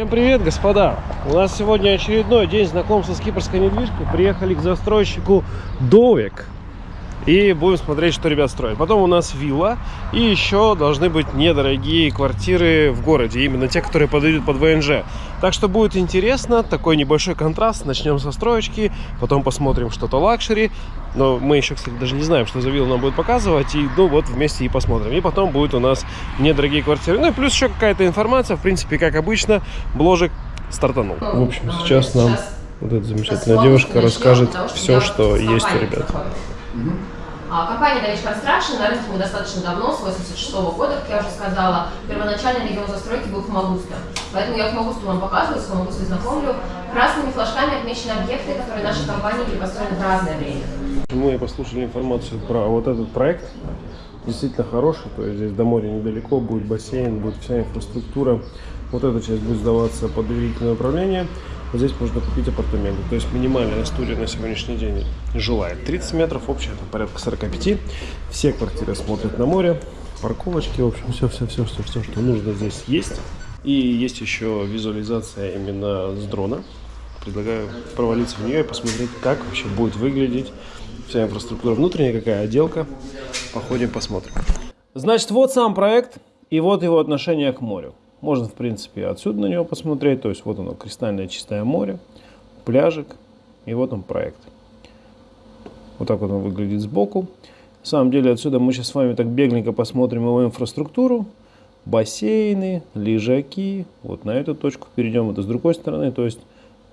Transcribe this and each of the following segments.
Всем привет, господа! У нас сегодня очередной день знакомства с кипрской недвижкой. Приехали к застройщику Довик. И будем смотреть, что ребята строят. Потом у нас вилла. И еще должны быть недорогие квартиры в городе. Именно те, которые подойдут под ВНЖ. Так что будет интересно. Такой небольшой контраст. Начнем со строечки. Потом посмотрим что-то luxury. Но мы еще, кстати, даже не знаем, что за вилла нам будет показывать. И ну вот вместе и посмотрим. И потом будет у нас недорогие квартиры. Ну и плюс еще какая-то информация. В принципе, как обычно, бложек стартанул. В общем, сейчас нам вот эта замечательная девушка расскажет все, что есть у ребят. А, Компания Давич Construction на рынке мы достаточно давно, с 86 года, как я уже сказала. Первоначально регион застройки был Фомагуста. Поэтому я Фомагусту вам показываю, с Фомагустой знакомлю. Красными флажками отмечены объекты, которые нашей компании были построены в разное время. Мы послушали информацию про вот этот проект. Действительно хороший, то есть здесь до моря недалеко, будет бассейн, будет вся инфраструктура. Вот эта часть будет сдаваться под доверительное управление. Здесь можно купить апартаменты. То есть минимальная студия на сегодняшний день жилая 30 метров, общая это порядка 45. Все квартиры смотрят на море, парковочки, в общем, все-все-все, все, все, что нужно здесь есть. И есть еще визуализация именно с дрона. Предлагаю провалиться в нее и посмотреть, как вообще будет выглядеть вся инфраструктура внутренняя, какая отделка. Походим, посмотрим. Значит, вот сам проект и вот его отношение к морю. Можно, в принципе, отсюда на него посмотреть. То есть вот оно, кристальное чистое море, пляжик. И вот он проект. Вот так вот он выглядит сбоку. На самом деле отсюда мы сейчас с вами так бегленько посмотрим его инфраструктуру. Бассейны, лежаки. Вот на эту точку перейдем. Это с другой стороны. То есть,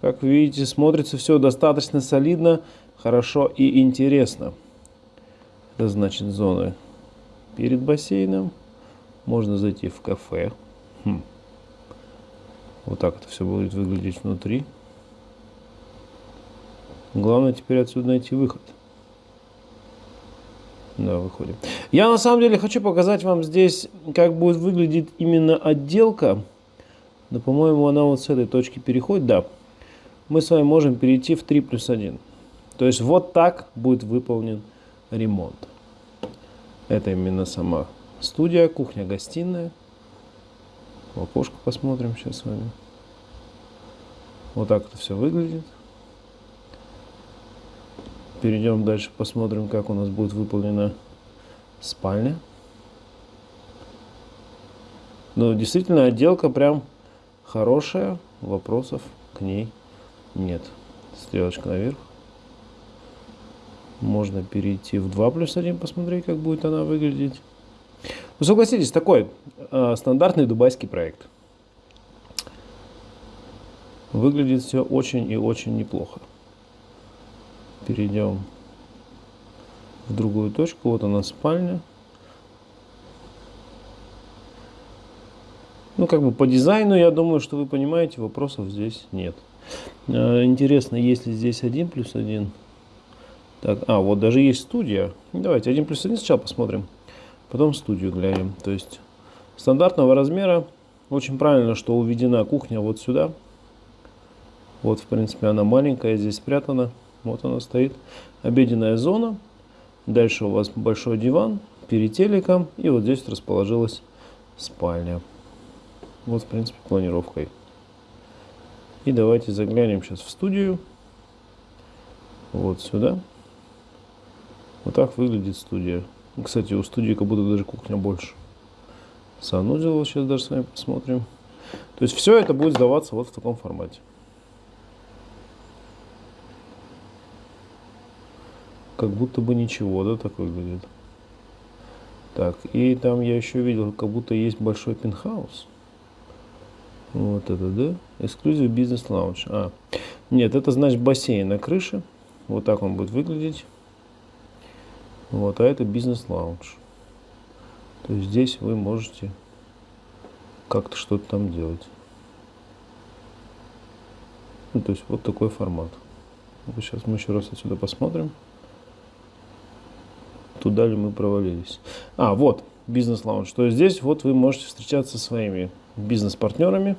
как видите, смотрится все достаточно солидно, хорошо и интересно. Это значит зоны перед бассейном. Можно зайти в кафе. Хм. Вот так это все будет выглядеть внутри. Главное теперь отсюда найти выход. Да, выходим. Я на самом деле хочу показать вам здесь, как будет выглядеть именно отделка. Но, по-моему, она вот с этой точки переходит. Да. Мы с вами можем перейти в 3 плюс 1. То есть вот так будет выполнен ремонт. Это именно сама студия, кухня, гостиная. В окошко посмотрим сейчас с вами. Вот так это все выглядит. Перейдем дальше, посмотрим, как у нас будет выполнена спальня. Но действительно отделка прям хорошая, вопросов к ней нет. Стрелочка наверх. Можно перейти в 2 плюс 1, посмотреть, как будет она выглядеть. Ну, согласитесь, такой э, стандартный дубайский проект. Выглядит все очень и очень неплохо. Перейдем в другую точку. Вот она спальня. Ну, как бы по дизайну, я думаю, что вы понимаете, вопросов здесь нет. Э, интересно, есть ли здесь 1 плюс 1? Так, а, вот даже есть студия. Давайте 1 плюс 1 сначала посмотрим. Потом студию глянем. То есть стандартного размера. Очень правильно, что уведена кухня вот сюда. Вот, в принципе, она маленькая, здесь спрятана. Вот она стоит. Обеденная зона. Дальше у вас большой диван перед телеком. И вот здесь расположилась спальня. Вот, в принципе, планировкой. И давайте заглянем сейчас в студию. Вот сюда. Вот так выглядит студия. Кстати, у студии как будто даже кухня больше. Санузел сейчас даже с вами посмотрим. То есть все это будет сдаваться вот в таком формате. Как будто бы ничего, да, так выглядит. Так, и там я еще видел, как будто есть большой пентхаус. Вот это, да? Эксклюзив бизнес лаунж. А, нет, это значит бассейн на крыше. Вот так он будет выглядеть. Вот, а это бизнес-лаунж. То есть здесь вы можете как-то что-то там делать. Ну, то есть вот такой формат. Сейчас мы еще раз отсюда посмотрим. Туда ли мы провалились. А, вот, бизнес-лаунж. То есть здесь вот вы можете встречаться со своими бизнес-партнерами.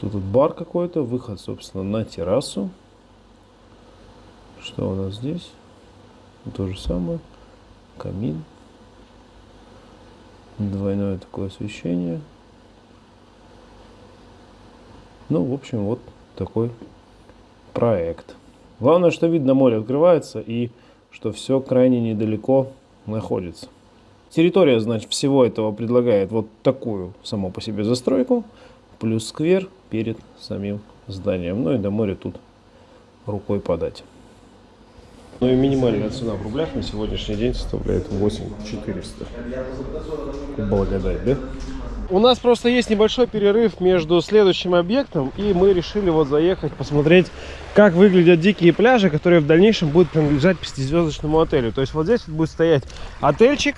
Тут вот бар какой-то, выход, собственно, на террасу. Что у нас здесь? То же самое. Камин. Двойное такое освещение. Ну, в общем, вот такой проект. Главное, что видно море открывается и что все крайне недалеко находится. Территория, значит, всего этого предлагает вот такую саму по себе застройку, плюс сквер перед самим зданием. Ну и до моря тут рукой подать. Ну и минимальная цена в рублях на сегодняшний день составляет 8400. Благодать, да? У нас просто есть небольшой перерыв между следующим объектом, и мы решили вот заехать посмотреть, как выглядят дикие пляжи, которые в дальнейшем будут принадлежать пятизвездочному отелю. То есть вот здесь будет стоять отельчик,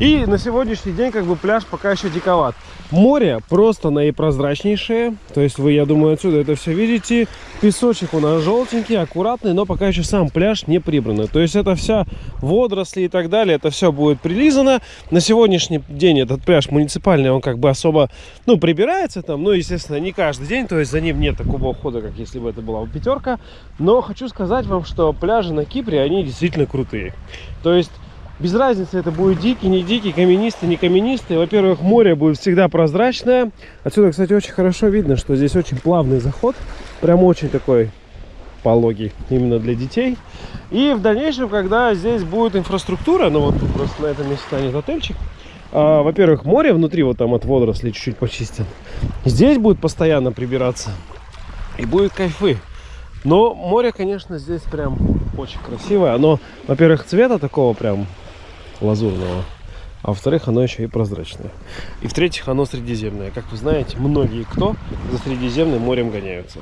и на сегодняшний день как бы пляж пока еще диковат. Море просто наипрозрачнейшее, то есть вы, я думаю, отсюда это все видите. Песочек у нас желтенький, аккуратный, но пока еще сам пляж не прибранный. То есть это вся водоросли и так далее, это все будет прилизано. На сегодняшний день этот пляж муниципальный, он как бы особо, ну, прибирается там, ну, естественно, не каждый день, то есть за ним нет такого ухода, как если бы это была бы пятерка. Но хочу сказать вам, что пляжи на Кипре, они действительно крутые. То есть без разницы, это будет дикий, не дикий, каменистый, не каменистый. Во-первых, море будет всегда прозрачное. Отсюда, кстати, очень хорошо видно, что здесь очень плавный заход. Прям очень такой пологий именно для детей. И в дальнейшем, когда здесь будет инфраструктура, ну вот тут просто на этом месте станет отельчик, а, во-первых, море внутри вот там от водорослей чуть-чуть почистят. Здесь будет постоянно прибираться. И будет кайфы. Но море, конечно, здесь прям очень красивое. Оно, во-первых, цвета такого прям лазурного. А во-вторых, оно еще и прозрачное. И в-третьих, оно средиземное. Как вы знаете, многие кто за Средиземным морем гоняются.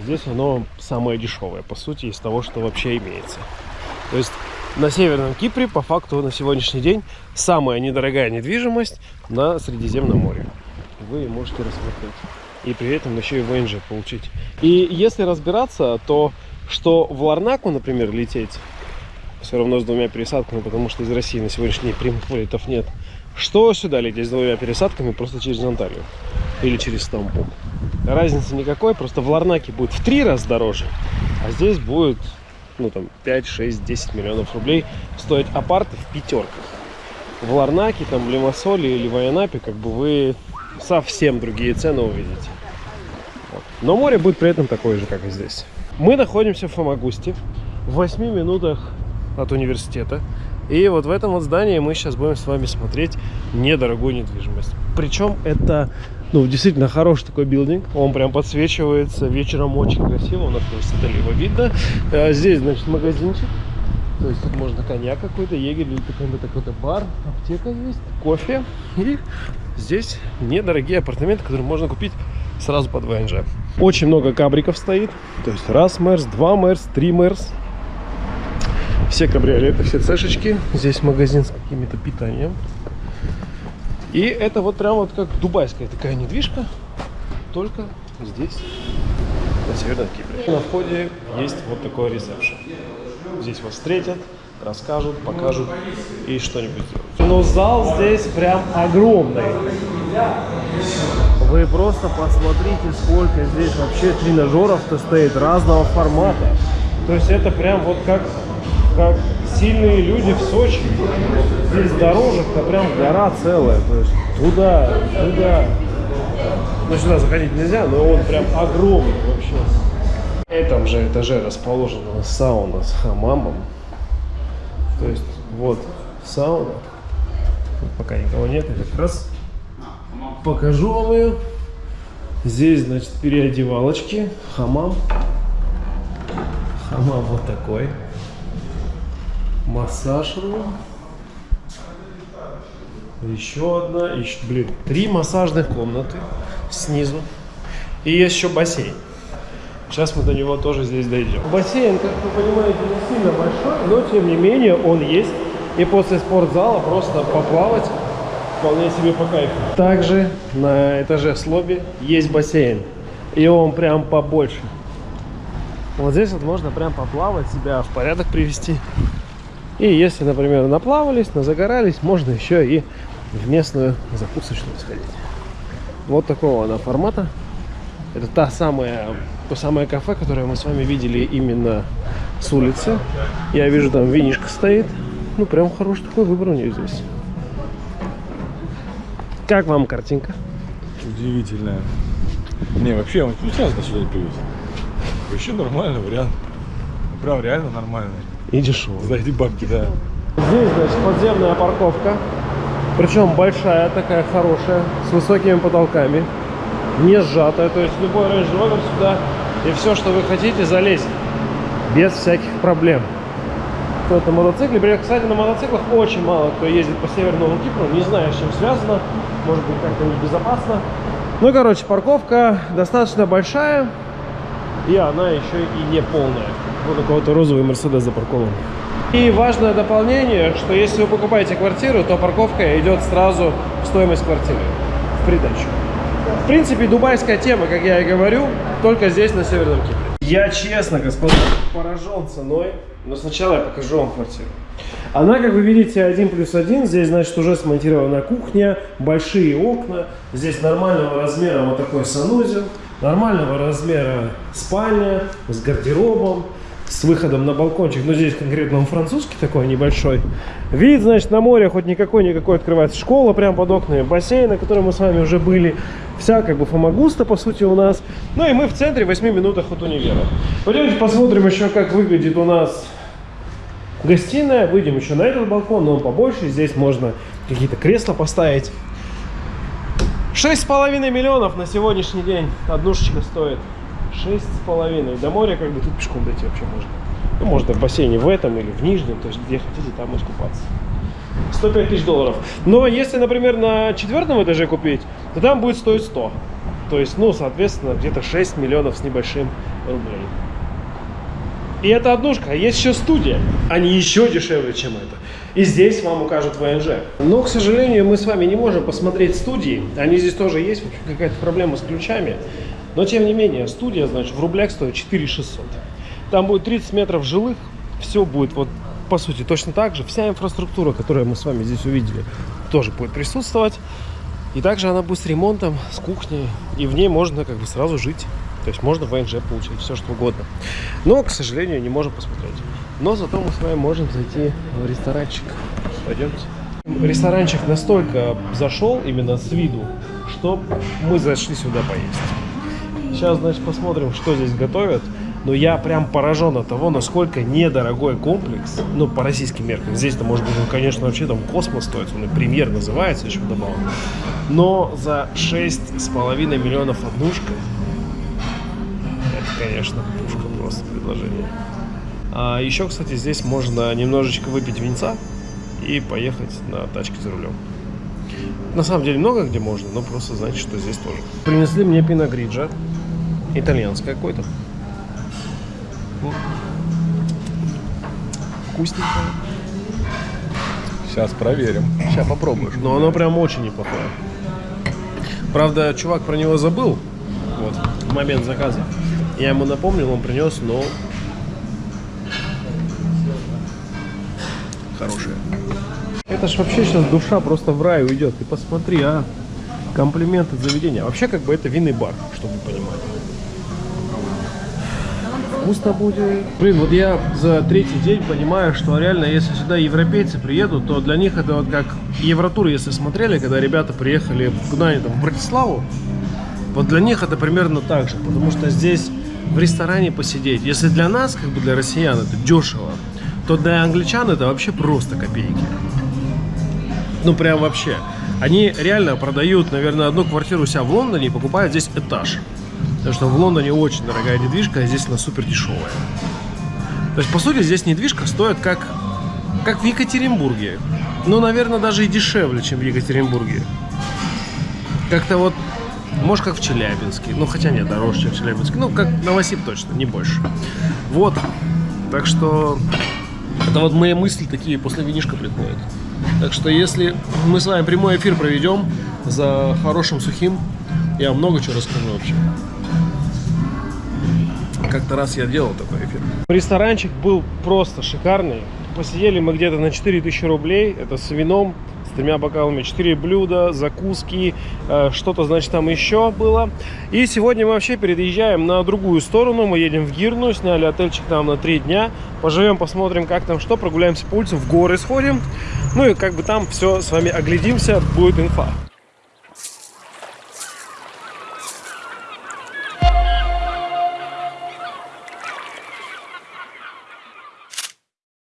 Здесь оно самое дешевое, по сути, из того, что вообще имеется. То есть на Северном Кипре, по факту, на сегодняшний день самая недорогая недвижимость на Средиземном море. Вы можете рассмотреть. И при этом еще и ВНЖ получить. И если разбираться, то что в Ларнаку, например, лететь все равно с двумя пересадками, потому что из России на сегодняшний день прямых полетов нет. Что сюда лететь с двумя пересадками просто через Анталию или через Стамбул. Разницы никакой, просто в Ларнаке будет в три раза дороже, а здесь будет ну там 5, 6, 10 миллионов рублей стоить апарты в пятерках. В Ларнаке, там в Лимассоле или в Айанапе как бы вы совсем другие цены увидите. Но море будет при этом такое же, как и здесь. Мы находимся в Фомагусте, в 8 минутах от университета. И вот в этом вот здании мы сейчас будем с вами смотреть недорогую недвижимость. Причем это, ну, действительно хороший такой билдинг. Он прям подсвечивается вечером очень красиво. У нас с его видно. А здесь, значит, магазинчик. То есть тут можно коньяк какой-то, егерь или какой-то какой бар, аптека есть, кофе. И здесь недорогие апартаменты, которые можно купить сразу под ВНЖ. Очень много кабриков стоит. То есть раз Мерс, два Мерс, три Мерс. Все кабриолеты, все цешечки. Здесь магазин с каким-то питанием. И это вот прям вот как дубайская такая недвижка, только здесь, на Северном Кипре. На входе есть вот такой ресепшн. Здесь вас встретят, расскажут, покажут и что-нибудь сделают. Но зал здесь прям огромный. Вы просто посмотрите, сколько здесь вообще тренажеров-то стоит разного формата. То есть это прям вот как как сильные люди в Сочи. Здесь дорожек-то прям гора целая. То есть туда, туда. Ну, сюда заходить нельзя, но он прям огромный вообще. В этом же этаже расположена сауна с хамамом. То есть вот сауна. Тут пока никого нет, я как раз покажу вам ее. Здесь, значит, переодевалочки, хамам. Хамам вот такой массаж рум. Еще одна, еще, блин, три массажных комнаты снизу. И есть еще бассейн. Сейчас мы до него тоже здесь дойдем. Бассейн, как вы понимаете, не сильно большой, но тем не менее он есть. И после спортзала просто поплавать вполне себе по кайфу. Также на этаже с лобби есть бассейн. И он прям побольше. Вот здесь вот можно прям поплавать, себя в порядок привести. И если, например, наплавались, назагорались, можно еще и в местную закусочную сходить. Вот такого она формата. Это та самая, то самое кафе, которое мы с вами видели именно с улицы. Я вижу, там винишка стоит. Ну, прям хороший такой выбор у нее здесь. Как вам картинка? Удивительная. Не, вообще, он часто сюда привез. Вообще нормальный вариант. Прям реально нормальный. И дешевый. За эти бабки, да. Здесь, значит, подземная парковка. Причем большая, такая хорошая, с высокими потолками. Не сжатая. То есть любой Range Rover сюда и все, что вы хотите, залезет. Без всяких проблем. Кто-то на мотоцикле. При- Кстати, на мотоциклах очень мало кто ездит по Северному Кипру. Не знаю, с чем связано. Может быть, как-то небезопасно. Ну, короче, парковка достаточно большая. И она еще и не полная. Вот у кого-то розовый Мерседес запаркован. И важное дополнение, что если вы покупаете квартиру, то парковка идет сразу в стоимость квартиры, в придачу. В принципе, дубайская тема, как я и говорю, только здесь, на Северном Кипре. Я честно, господа, поражен ценой, но сначала я покажу вам квартиру. Она, как вы видите, один плюс один. Здесь, значит, уже смонтирована кухня, большие окна. Здесь нормального размера вот такой санузел, нормального размера спальня с гардеробом, с выходом на балкончик. Но здесь конкретно он французский такой небольшой. Вид, значит, на море хоть никакой-никакой открывается. Школа прямо под окнами, бассейн, на котором мы с вами уже были. Вся как бы фомагуста, по сути, у нас. Ну и мы в центре, в 8 минутах от универа. Пойдемте посмотрим еще, как выглядит у нас гостиная. Выйдем еще на этот балкон, но он побольше. Здесь можно какие-то кресла поставить. Шесть с половиной миллионов на сегодняшний день однушечка стоит. Шесть с половиной. До моря как бы тут пешком дойти вообще можно. Ну, можно в бассейне в этом или в нижнем, то есть где хотите, там искупаться. 105 тысяч долларов. Но если, например, на четвертом этаже купить, то там будет стоить 100. То есть, ну, соответственно, где-то 6 миллионов с небольшим рублей. И это однушка, есть еще студия. Они еще дешевле, чем это. И здесь вам укажут ВНЖ. Но, к сожалению, мы с вами не можем посмотреть студии. Они здесь тоже есть, какая-то проблема с ключами. Но, тем не менее, студия, значит, в рублях стоит 4600. Там будет 30 метров жилых. Все будет вот, по сути, точно так же. Вся инфраструктура, которую мы с вами здесь увидели, тоже будет присутствовать. И также она будет с ремонтом, с кухней. И в ней можно как бы сразу жить. То есть можно ВНЖ получить, все что угодно. Но, к сожалению, не можем посмотреть. Но зато мы с вами можем зайти в ресторанчик. Пойдемте. Ресторанчик настолько зашел именно с виду, что мы зашли сюда поесть. Сейчас, значит, посмотрим, что здесь готовят. Но я прям поражен от того, насколько недорогой комплекс, ну, по российским меркам. Здесь-то, может быть, он, конечно, вообще там космос стоит, он и премьер называется еще вдобавок. Но за 6,5 миллионов однушка, это, конечно, пушка просто предложение. А еще, кстати, здесь можно немножечко выпить винца и поехать на тачке за рулем. На самом деле много где можно, но просто знаете, что здесь тоже. Принесли мне пиногриджа, итальянское какое-то. Ну, Вкусненькое. Сейчас проверим. Сейчас попробуешь. Но оно прям очень неплохое. Правда, чувак про него забыл. Вот, в момент заказа. Я ему напомнил, он принес, но... Хорошее. Это ж вообще сейчас душа просто в рай уйдет. Ты посмотри, а. Комплименты заведения. Вообще, как бы это винный бар, чтобы вы понимали. Вкусно будет. Блин, вот я за третий день понимаю, что реально, если сюда европейцы приедут, то для них это вот как Евротур, если смотрели, когда ребята приехали куда они там, в Братиславу, вот для них это примерно так же, потому что здесь в ресторане посидеть, если для нас, как бы для россиян, это дешево, то для англичан это вообще просто копейки. Ну, прям вообще. Они реально продают, наверное, одну квартиру у себя в Лондоне и покупают здесь этаж. Потому что в Лондоне очень дорогая недвижка, а здесь она супер дешевая. То есть, по сути, здесь недвижка стоит как, как в Екатеринбурге. Ну, наверное, даже и дешевле, чем в Екатеринбурге. Как-то вот, может, как в Челябинске. Ну, хотя нет, дороже, чем в Челябинске. Ну, как Новосиб точно, не больше. Вот. Так что, это вот мои мысли такие после винишка приходят. Так что, если мы с вами прямой эфир проведем за хорошим сухим, я много чего расскажу вообще. Как-то раз я делал такой эфир. Ресторанчик был просто шикарный. Посидели мы где-то на 4000 рублей. Это с вином, с тремя бокалами. 4 блюда, закуски, э, что-то, значит, там еще было. И сегодня мы вообще переезжаем на другую сторону. Мы едем в Гирну, сняли отельчик там на 3 дня. Поживем, посмотрим, как там что. Прогуляемся по улице, в горы сходим. Ну и как бы там все с вами оглядимся, будет инфа.